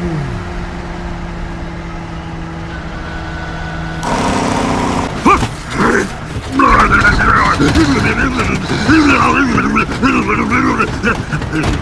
I'm gonna go to the hospital.